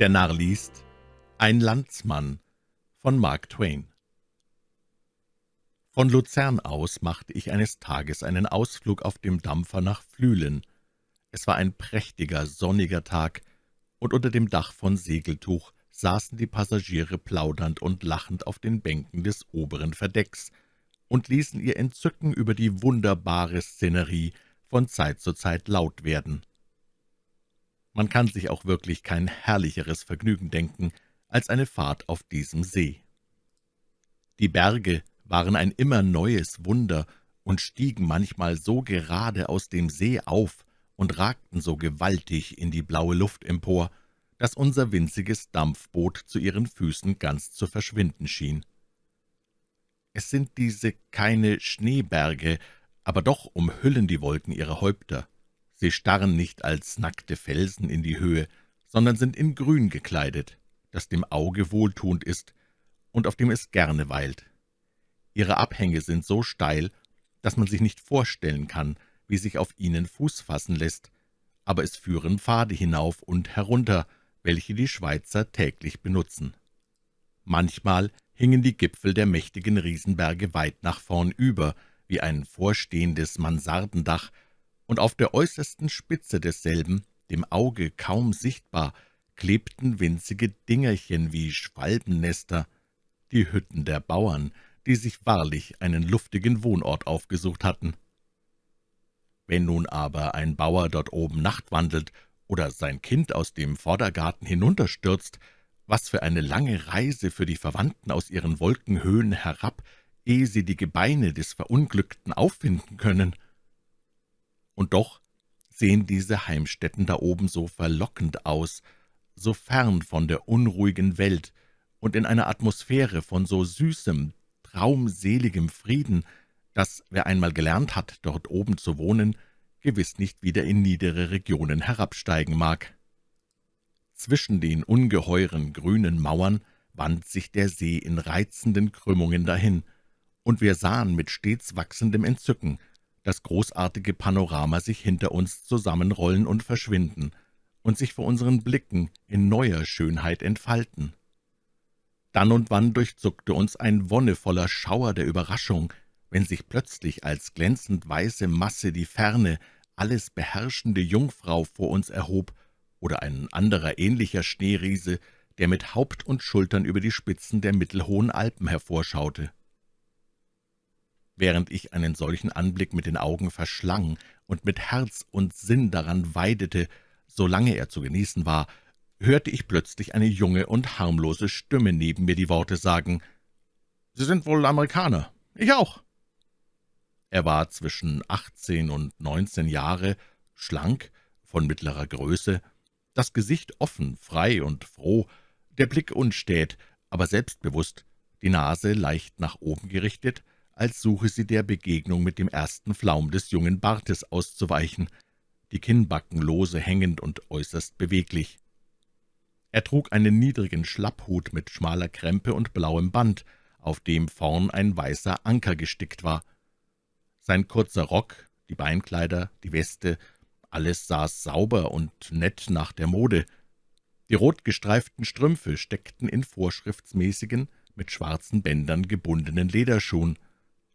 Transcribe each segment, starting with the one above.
Der Narr liest Ein Landsmann von Mark Twain Von Luzern aus machte ich eines Tages einen Ausflug auf dem Dampfer nach Flüelen. Es war ein prächtiger, sonniger Tag, und unter dem Dach von Segeltuch saßen die Passagiere plaudernd und lachend auf den Bänken des oberen Verdecks und ließen ihr Entzücken über die wunderbare Szenerie von Zeit zu Zeit laut werden. Man kann sich auch wirklich kein herrlicheres Vergnügen denken als eine Fahrt auf diesem See. Die Berge waren ein immer neues Wunder und stiegen manchmal so gerade aus dem See auf und ragten so gewaltig in die blaue Luft empor, dass unser winziges Dampfboot zu ihren Füßen ganz zu verschwinden schien. Es sind diese keine Schneeberge, aber doch umhüllen die Wolken ihre Häupter. Sie starren nicht als nackte Felsen in die Höhe, sondern sind in Grün gekleidet, das dem Auge wohltuend ist und auf dem es gerne weilt. Ihre Abhänge sind so steil, dass man sich nicht vorstellen kann, wie sich auf ihnen Fuß fassen lässt, aber es führen Pfade hinauf und herunter, welche die Schweizer täglich benutzen. Manchmal hingen die Gipfel der mächtigen Riesenberge weit nach vorn über, wie ein vorstehendes Mansardendach, und auf der äußersten Spitze desselben, dem Auge kaum sichtbar, klebten winzige Dingerchen wie Schwalbennester, die Hütten der Bauern, die sich wahrlich einen luftigen Wohnort aufgesucht hatten. Wenn nun aber ein Bauer dort oben nachtwandelt oder sein Kind aus dem Vordergarten hinunterstürzt, was für eine lange Reise für die Verwandten aus ihren Wolkenhöhen herab, ehe sie die Gebeine des Verunglückten auffinden können. Und doch sehen diese Heimstätten da oben so verlockend aus, so fern von der unruhigen Welt und in einer Atmosphäre von so süßem, traumseligem Frieden, dass, wer einmal gelernt hat, dort oben zu wohnen, gewiss nicht wieder in niedere Regionen herabsteigen mag. Zwischen den ungeheuren grünen Mauern wand sich der See in reizenden Krümmungen dahin, und wir sahen mit stets wachsendem Entzücken das großartige Panorama sich hinter uns zusammenrollen und verschwinden und sich vor unseren Blicken in neuer Schönheit entfalten. Dann und wann durchzuckte uns ein wonnevoller Schauer der Überraschung, wenn sich plötzlich als glänzend weiße Masse die ferne, alles beherrschende Jungfrau vor uns erhob oder ein anderer ähnlicher Schneeriese, der mit Haupt und Schultern über die Spitzen der mittelhohen Alpen hervorschaute. Während ich einen solchen Anblick mit den Augen verschlang und mit Herz und Sinn daran weidete, solange er zu genießen war, hörte ich plötzlich eine junge und harmlose Stimme neben mir die Worte sagen, »Sie sind wohl Amerikaner. Ich auch.« Er war zwischen achtzehn und neunzehn Jahre, schlank, von mittlerer Größe, das Gesicht offen, frei und froh, der Blick unstät, aber selbstbewusst, die Nase leicht nach oben gerichtet, als suche sie der Begegnung mit dem ersten Flaum des jungen Bartes auszuweichen, die Kinnbacken lose hängend und äußerst beweglich. Er trug einen niedrigen Schlapphut mit schmaler Krempe und blauem Band, auf dem vorn ein weißer Anker gestickt war. Sein kurzer Rock, die Beinkleider, die Weste alles saß sauber und nett nach der Mode. Die rotgestreiften Strümpfe steckten in vorschriftsmäßigen, mit schwarzen Bändern gebundenen Lederschuhen,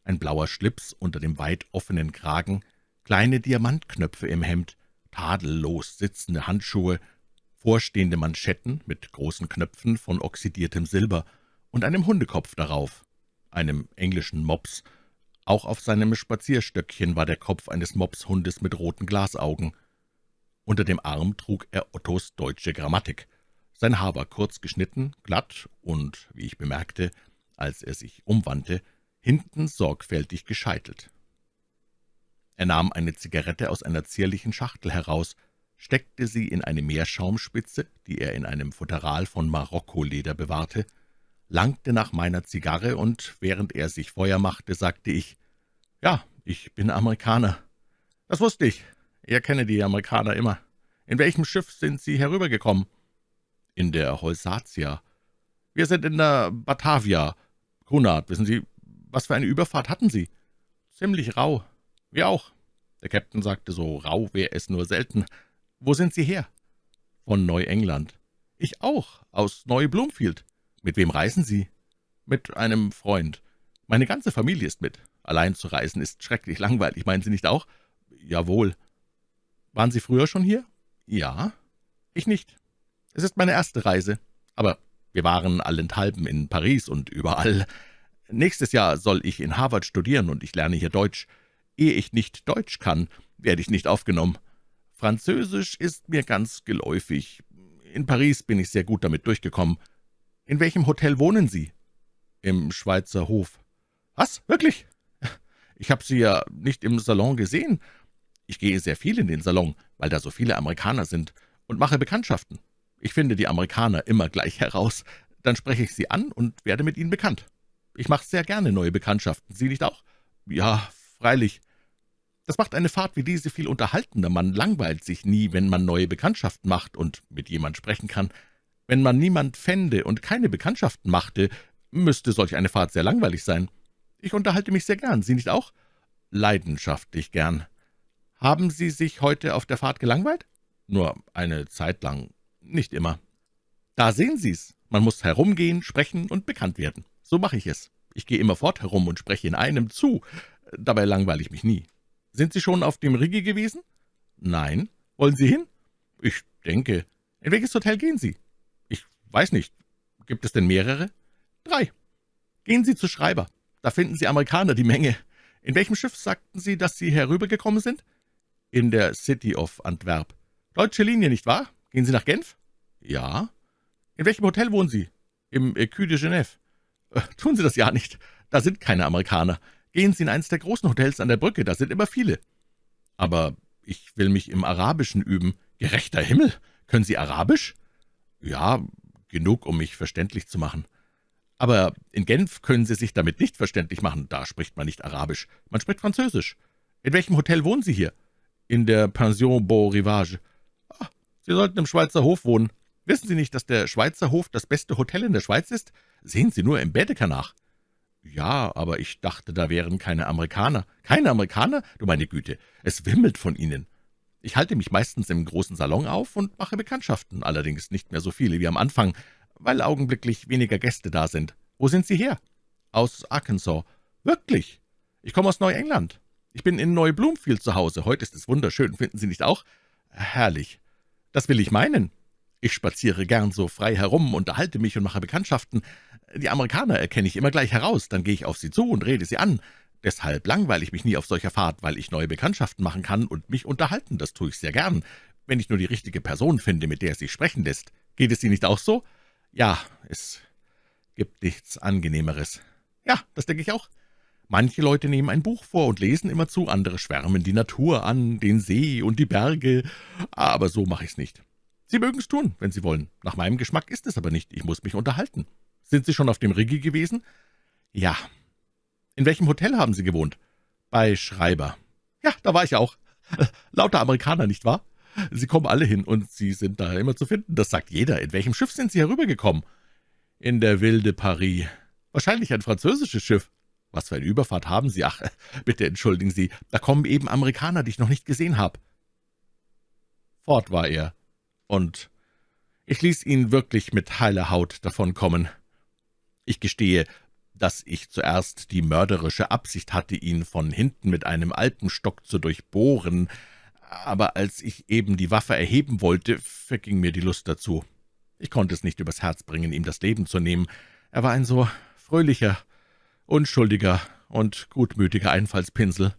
ein blauer Schlips unter dem weit offenen Kragen, kleine Diamantknöpfe im Hemd, tadellos sitzende Handschuhe, vorstehende Manschetten mit großen Knöpfen von oxidiertem Silber und einem Hundekopf darauf, einem englischen Mops, auch auf seinem Spazierstöckchen war der Kopf eines Mopshundes mit roten Glasaugen. Unter dem Arm trug er Ottos deutsche Grammatik. Sein Haar war kurz geschnitten, glatt und, wie ich bemerkte, als er sich umwandte, hinten sorgfältig gescheitelt. Er nahm eine Zigarette aus einer zierlichen Schachtel heraus, steckte sie in eine Meerschaumspitze, die er in einem Futteral von Marokkoleder bewahrte, langte nach meiner Zigarre, und während er sich Feuer machte, sagte ich, »Ja, ich bin Amerikaner.« »Das wusste ich. Er kenne die Amerikaner immer. In welchem Schiff sind Sie herübergekommen?« »In der Holsatia. Wir sind in der Batavia. Cunard, wissen Sie, was für eine Überfahrt hatten Sie?« »Ziemlich rau. Wir auch.« Der Käpt'n sagte, so rau wäre es nur selten. »Wo sind Sie her?« »Von Neuengland.« »Ich auch, aus Neu-Bloomfield.« »Mit wem reisen Sie?« »Mit einem Freund. Meine ganze Familie ist mit. Allein zu reisen ist schrecklich langweilig, meinen Sie nicht auch?« »Jawohl.« »Waren Sie früher schon hier?« »Ja.« »Ich nicht. Es ist meine erste Reise. Aber wir waren allenthalben in Paris und überall. Nächstes Jahr soll ich in Harvard studieren, und ich lerne hier Deutsch. Ehe ich nicht Deutsch kann, werde ich nicht aufgenommen. Französisch ist mir ganz geläufig. In Paris bin ich sehr gut damit durchgekommen. In welchem Hotel wohnen Sie?« »Im Schweizer Hof.« »Was, wirklich? Ich habe Sie ja nicht im Salon gesehen. Ich gehe sehr viel in den Salon, weil da so viele Amerikaner sind, und mache Bekanntschaften. Ich finde die Amerikaner immer gleich heraus. Dann spreche ich sie an und werde mit ihnen bekannt. Ich mache sehr gerne neue Bekanntschaften. Sie nicht auch?« »Ja, freilich. Das macht eine Fahrt wie diese viel unterhaltender. Man langweilt sich nie, wenn man neue Bekanntschaften macht und mit jemand sprechen kann. Wenn man niemand fände und keine Bekanntschaften machte, müsste solch eine Fahrt sehr langweilig sein. Ich unterhalte mich sehr gern. Sie nicht auch?« »Leidenschaftlich gern.« »Haben Sie sich heute auf der Fahrt gelangweilt?« »Nur eine Zeit lang. Nicht immer.« »Da sehen Sie's. Man muss herumgehen, sprechen und bekannt werden. So mache ich es. Ich gehe immerfort herum und spreche in einem zu. Dabei langweile ich mich nie.« »Sind Sie schon auf dem Rigi gewesen?« »Nein. Wollen Sie hin?« »Ich denke.« »In welches Hotel gehen Sie?« »Ich weiß nicht. Gibt es denn mehrere?« »Drei. Gehen Sie zu Schreiber. Da finden Sie Amerikaner die Menge. In welchem Schiff sagten Sie, dass Sie herübergekommen sind?« »In der City of Antwerp.« »Deutsche Linie, nicht wahr? Gehen Sie nach Genf?« »Ja.« »In welchem Hotel wohnen Sie?« »Im Écu de Genève.« äh, »Tun Sie das ja nicht. Da sind keine Amerikaner. Gehen Sie in eines der großen Hotels an der Brücke, da sind immer viele.« »Aber ich will mich im Arabischen üben.« »Gerechter Himmel! Können Sie Arabisch?« »Ja, genug, um mich verständlich zu machen.« »Aber in Genf können Sie sich damit nicht verständlich machen. Da spricht man nicht Arabisch, man spricht Französisch. In welchem Hotel wohnen Sie hier?« »In der Pension Beau Rivage.« ah, »Sie sollten im Schweizer Hof wohnen. Wissen Sie nicht, dass der Schweizer Hof das beste Hotel in der Schweiz ist? Sehen Sie nur im Baedeker nach.« »Ja, aber ich dachte, da wären keine Amerikaner.« »Keine Amerikaner? Du meine Güte, es wimmelt von ihnen. Ich halte mich meistens im großen Salon auf und mache Bekanntschaften, allerdings nicht mehr so viele wie am Anfang, weil augenblicklich weniger Gäste da sind. Wo sind Sie her?« »Aus Arkansas.« »Wirklich? Ich komme aus Neuengland. Ich bin in Neu-Bloomfield zu Hause. Heute ist es wunderschön, finden Sie nicht auch?« »Herrlich. Das will ich meinen. Ich spaziere gern so frei herum, unterhalte mich und mache Bekanntschaften. Die Amerikaner erkenne ich immer gleich heraus, dann gehe ich auf sie zu und rede sie an. Deshalb langweile ich mich nie auf solcher Fahrt, weil ich neue Bekanntschaften machen kann und mich unterhalten, das tue ich sehr gern, wenn ich nur die richtige Person finde, mit der es sich sprechen lässt. Geht es Ihnen nicht auch so? Ja, es gibt nichts Angenehmeres. Ja, das denke ich auch. Manche Leute nehmen ein Buch vor und lesen immerzu, andere schwärmen die Natur an, den See und die Berge, aber so mache ich's nicht. Sie mögen es tun, wenn Sie wollen. Nach meinem Geschmack ist es aber nicht. Ich muss mich unterhalten. Sind Sie schon auf dem Rigi gewesen?« »Ja.« »In welchem Hotel haben Sie gewohnt?« »Bei Schreiber.« »Ja, da war ich auch. Lauter Amerikaner, nicht wahr? Sie kommen alle hin, und Sie sind da immer zu finden. Das sagt jeder. In welchem Schiff sind Sie herübergekommen?« »In der Wilde Paris. Wahrscheinlich ein französisches Schiff.« »Was für eine Überfahrt haben Sie? Ach, bitte entschuldigen Sie. Da kommen eben Amerikaner, die ich noch nicht gesehen habe.« Fort war er, und ich ließ ihn wirklich mit heiler Haut davonkommen. Ich gestehe, dass ich zuerst die mörderische Absicht hatte, ihn von hinten mit einem Alpenstock zu durchbohren, aber als ich eben die Waffe erheben wollte, verging mir die Lust dazu. Ich konnte es nicht übers Herz bringen, ihm das Leben zu nehmen. Er war ein so fröhlicher, unschuldiger und gutmütiger Einfallspinsel.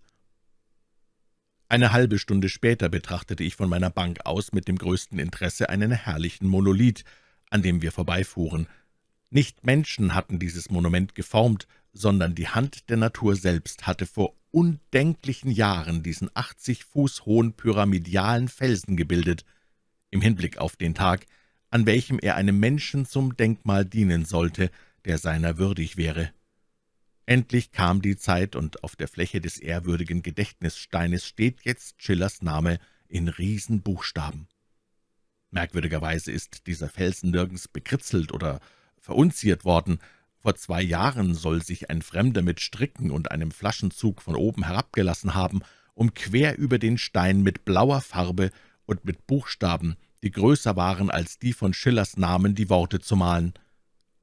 Eine halbe Stunde später betrachtete ich von meiner Bank aus mit dem größten Interesse einen herrlichen Monolith, an dem wir vorbeifuhren. Nicht Menschen hatten dieses Monument geformt, sondern die Hand der Natur selbst hatte vor undenklichen Jahren diesen 80 Fuß hohen pyramidalen Felsen gebildet, im Hinblick auf den Tag, an welchem er einem Menschen zum Denkmal dienen sollte, der seiner würdig wäre. Endlich kam die Zeit, und auf der Fläche des ehrwürdigen Gedächtnissteines steht jetzt Schillers Name in Riesenbuchstaben. Merkwürdigerweise ist dieser Felsen nirgends bekritzelt oder verunziert worden. Vor zwei Jahren soll sich ein Fremder mit Stricken und einem Flaschenzug von oben herabgelassen haben, um quer über den Stein mit blauer Farbe und mit Buchstaben die größer waren als die von Schillers Namen die Worte zu malen.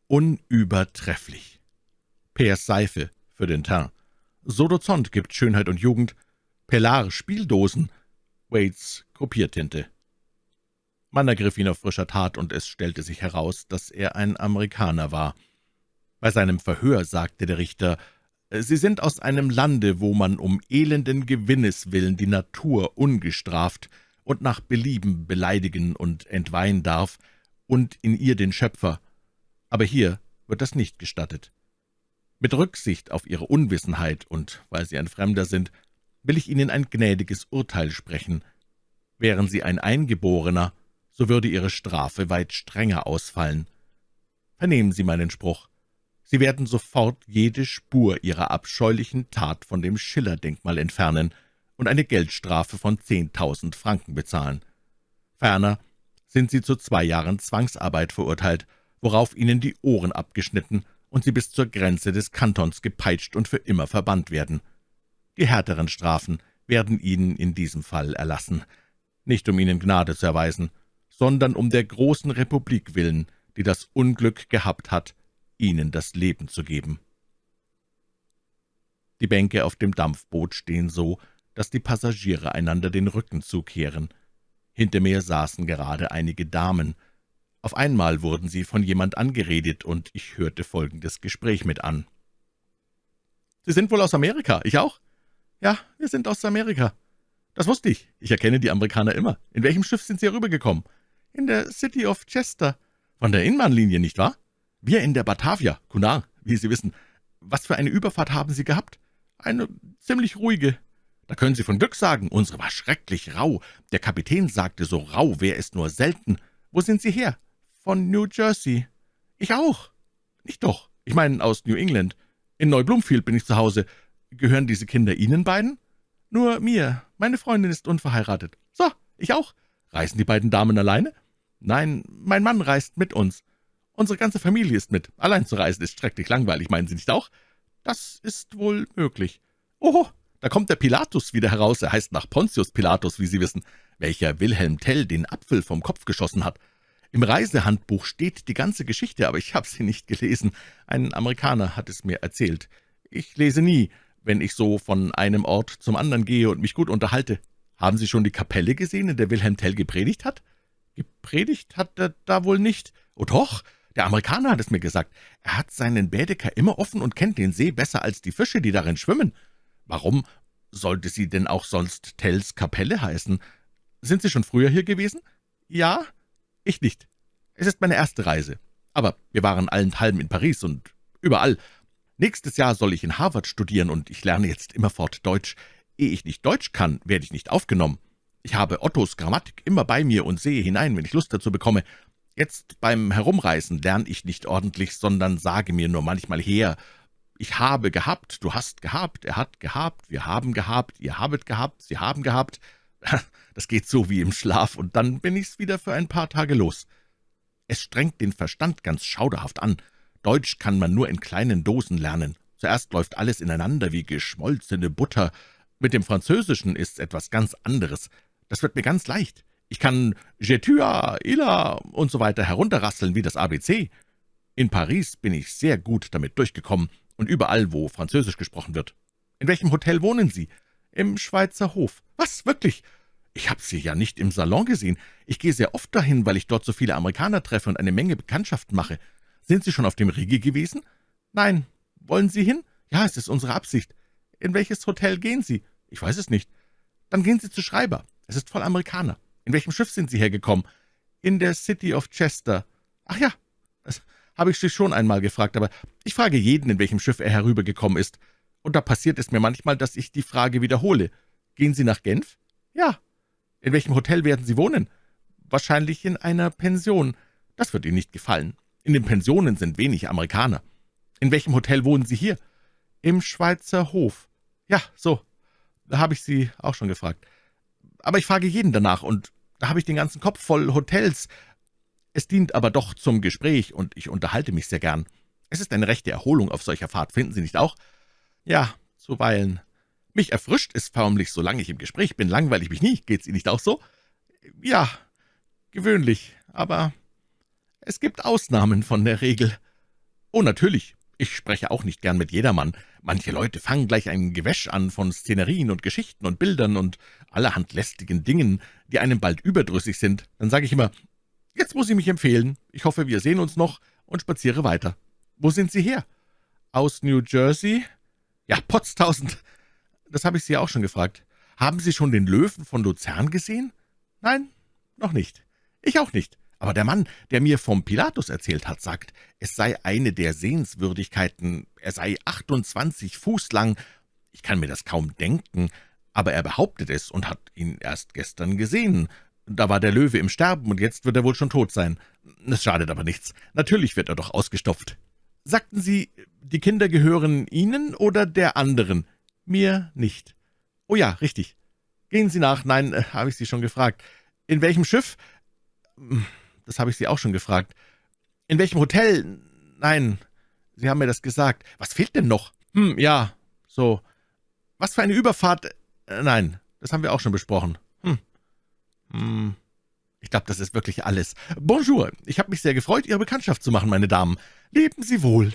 Unübertrefflich. Peers Seife für den Teint. Sodozont gibt Schönheit und Jugend. Pellar Spieldosen. Waits Kopiertinte. Man ergriff ihn auf frischer Tat, und es stellte sich heraus, dass er ein Amerikaner war. Bei seinem Verhör sagte der Richter, »Sie sind aus einem Lande, wo man um elenden Gewinnes willen die Natur ungestraft und nach Belieben beleidigen und entweihen darf und in ihr den Schöpfer. Aber hier wird das nicht gestattet. Mit Rücksicht auf Ihre Unwissenheit und weil Sie ein Fremder sind, will ich Ihnen ein gnädiges Urteil sprechen. Wären Sie ein Eingeborener, so würde Ihre Strafe weit strenger ausfallen. Vernehmen Sie meinen Spruch. Sie werden sofort jede Spur Ihrer abscheulichen Tat von dem Schiller-Denkmal entfernen und eine Geldstrafe von zehntausend Franken bezahlen. Ferner sind Sie zu zwei Jahren Zwangsarbeit verurteilt, worauf Ihnen die Ohren abgeschnitten und Sie bis zur Grenze des Kantons gepeitscht und für immer verbannt werden. Die härteren Strafen werden Ihnen in diesem Fall erlassen, nicht um Ihnen Gnade zu erweisen, sondern um der großen Republik willen, die das Unglück gehabt hat, Ihnen das Leben zu geben. Die Bänke auf dem Dampfboot stehen so, dass die Passagiere einander den Rücken zukehren. Hinter mir saßen gerade einige Damen, auf einmal wurden sie von jemand angeredet, und ich hörte folgendes Gespräch mit an. »Sie sind wohl aus Amerika, ich auch?« »Ja, wir sind aus Amerika.« »Das wusste ich. Ich erkenne die Amerikaner immer. In welchem Schiff sind Sie herübergekommen?« »In der City of Chester.« »Von der Inlandlinie, nicht wahr?« »Wir in der Batavia, Cunard, wie Sie wissen. Was für eine Überfahrt haben Sie gehabt?« »Eine ziemlich ruhige.« »Da können Sie von Glück sagen. Unsere war schrecklich rau. Der Kapitän sagte, so rau wäre es nur selten. Wo sind Sie her?« »Von New Jersey.« »Ich auch.« »Nicht doch. Ich meine aus New England. In Neublumfield bin ich zu Hause. Gehören diese Kinder Ihnen beiden?« »Nur mir. Meine Freundin ist unverheiratet.« »So, ich auch. Reisen die beiden Damen alleine?« »Nein, mein Mann reist mit uns. Unsere ganze Familie ist mit. Allein zu reisen ist schrecklich langweilig, meinen Sie nicht auch?« »Das ist wohl möglich.« »Oho, da kommt der Pilatus wieder heraus. Er heißt nach Pontius Pilatus, wie Sie wissen, welcher Wilhelm Tell den Apfel vom Kopf geschossen hat. Im Reisehandbuch steht die ganze Geschichte, aber ich habe sie nicht gelesen. Ein Amerikaner hat es mir erzählt. Ich lese nie, wenn ich so von einem Ort zum anderen gehe und mich gut unterhalte. Haben Sie schon die Kapelle gesehen, in der Wilhelm Tell gepredigt hat? Gepredigt hat er da wohl nicht. Oh doch, der Amerikaner hat es mir gesagt. Er hat seinen Bädeker immer offen und kennt den See besser als die Fische, die darin schwimmen. Warum sollte sie denn auch sonst Tells Kapelle heißen? Sind Sie schon früher hier gewesen? Ja, ich nicht. Es ist meine erste Reise. Aber wir waren allenthalben in Paris und überall. Nächstes Jahr soll ich in Harvard studieren, und ich lerne jetzt immerfort Deutsch. Ehe ich nicht Deutsch kann, werde ich nicht aufgenommen. Ich habe Ottos Grammatik immer bei mir und sehe hinein, wenn ich Lust dazu bekomme. Jetzt beim Herumreisen lerne ich nicht ordentlich, sondern sage mir nur manchmal her, ich habe gehabt, du hast gehabt, er hat gehabt, wir haben gehabt, ihr habet gehabt, sie haben gehabt. Das geht so wie im Schlaf, und dann bin ich's wieder für ein paar Tage los. Es strengt den Verstand ganz schauderhaft an. Deutsch kann man nur in kleinen Dosen lernen. Zuerst läuft alles ineinander wie geschmolzene Butter. Mit dem Französischen ist's etwas ganz anderes. Das wird mir ganz leicht. Ich kann Jetua, Ila und so weiter herunterrasseln wie das ABC. In Paris bin ich sehr gut damit durchgekommen und überall, wo Französisch gesprochen wird. In welchem Hotel wohnen Sie? Im Schweizer Hof. Was, wirklich? Ich habe Sie ja nicht im Salon gesehen. Ich gehe sehr oft dahin, weil ich dort so viele Amerikaner treffe und eine Menge Bekanntschaften mache. Sind Sie schon auf dem Rigi gewesen? Nein. Wollen Sie hin? Ja, es ist unsere Absicht. In welches Hotel gehen Sie? Ich weiß es nicht. Dann gehen Sie zu Schreiber. Es ist voll Amerikaner. In welchem Schiff sind Sie hergekommen? In der City of Chester. Ach ja, das habe ich Sie schon einmal gefragt, aber ich frage jeden, in welchem Schiff er herübergekommen ist. Und da passiert es mir manchmal, dass ich die Frage wiederhole. Gehen Sie nach Genf? Ja. In welchem Hotel werden Sie wohnen? Wahrscheinlich in einer Pension. Das wird Ihnen nicht gefallen. In den Pensionen sind wenig Amerikaner. In welchem Hotel wohnen Sie hier? Im Schweizer Hof. Ja, so. Da habe ich Sie auch schon gefragt. Aber ich frage jeden danach, und da habe ich den ganzen Kopf voll Hotels. Es dient aber doch zum Gespräch, und ich unterhalte mich sehr gern. Es ist eine rechte Erholung auf solcher Fahrt, finden Sie nicht auch? Ja, zuweilen. Mich erfrischt es förmlich, solange ich im Gespräch bin, langweile ich mich nie. Geht's Ihnen nicht auch so? Ja. gewöhnlich, aber es gibt Ausnahmen von der Regel. Oh, natürlich, ich spreche auch nicht gern mit jedermann. Manche Leute fangen gleich ein Gewäsch an von Szenerien und Geschichten und Bildern und allerhand lästigen Dingen, die einem bald überdrüssig sind. Dann sage ich immer, jetzt muss ich mich empfehlen. Ich hoffe, wir sehen uns noch und spaziere weiter. Wo sind Sie her? Aus New Jersey? Ja, Potztausend. Das habe ich Sie auch schon gefragt. Haben Sie schon den Löwen von Luzern gesehen? Nein, noch nicht. Ich auch nicht. Aber der Mann, der mir vom Pilatus erzählt hat, sagt, es sei eine der Sehenswürdigkeiten, er sei 28 Fuß lang. Ich kann mir das kaum denken, aber er behauptet es und hat ihn erst gestern gesehen. Da war der Löwe im Sterben, und jetzt wird er wohl schon tot sein. Es schadet aber nichts. Natürlich wird er doch ausgestopft. Sagten Sie, die Kinder gehören Ihnen oder der anderen? Mir nicht. Oh ja, richtig. Gehen Sie nach. Nein, äh, habe ich Sie schon gefragt. In welchem Schiff? Das habe ich Sie auch schon gefragt. In welchem Hotel? Nein, Sie haben mir das gesagt. Was fehlt denn noch? Hm, ja, so. Was für eine Überfahrt? Äh, nein, das haben wir auch schon besprochen. Hm. Hm. Ich glaube, das ist wirklich alles. Bonjour, ich habe mich sehr gefreut, Ihre Bekanntschaft zu machen, meine Damen. Leben Sie wohl.«